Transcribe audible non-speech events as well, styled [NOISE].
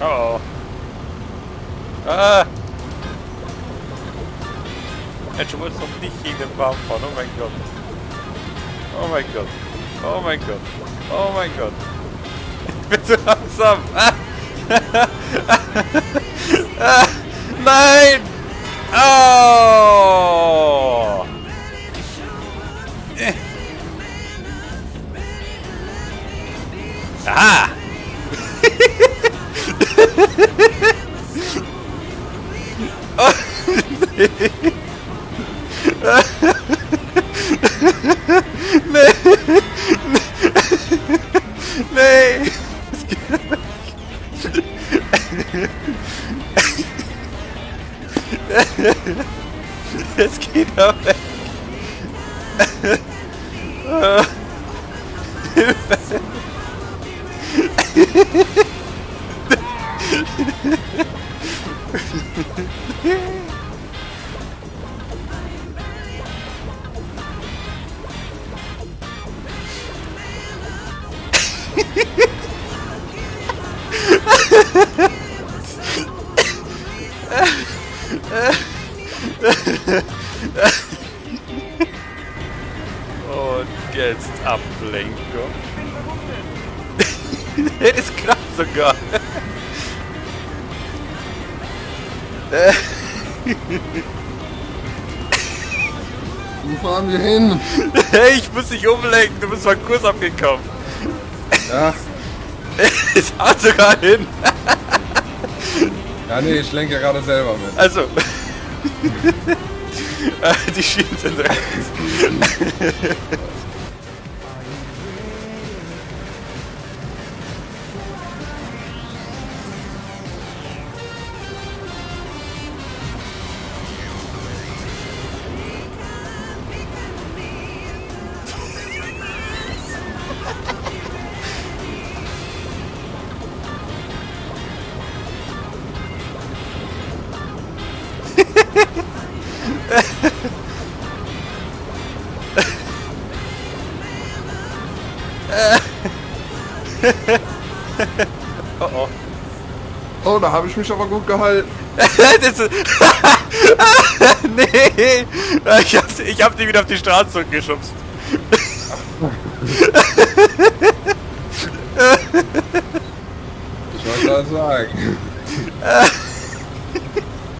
Oh. Ah! Mensch, du musst doch nicht gegen den Baum fahren. Oh mein Gott. Oh mein Gott. Oh mein Gott. Oh mein Gott. Bitte langsam. Ah. ah. Nein! Oh! Ah! Nee. nee. Nee. Es geht doch weg. Hilfe. Und jetzt Ablenkung. das [LAUGHS] ist krass sogar. Wo fahren wir hin? Hey, ich muss dich umlenken, du bist mal Kurs abgekommen. Ja. [LAUGHS] Es haut sogar hin. Ja, nee, ich lenke ja gerade selber mit. Also. [LAUGHS] Die Schienen sind rechts. [LAUGHS] [LAUGHS] oh oh. Oh, da habe ich mich aber gut gehalten. [LAUGHS] [LAUGHS] Nee, ich hab, ich hab die wieder auf die Straße zurückgeschubst. Ich wollte das sagen.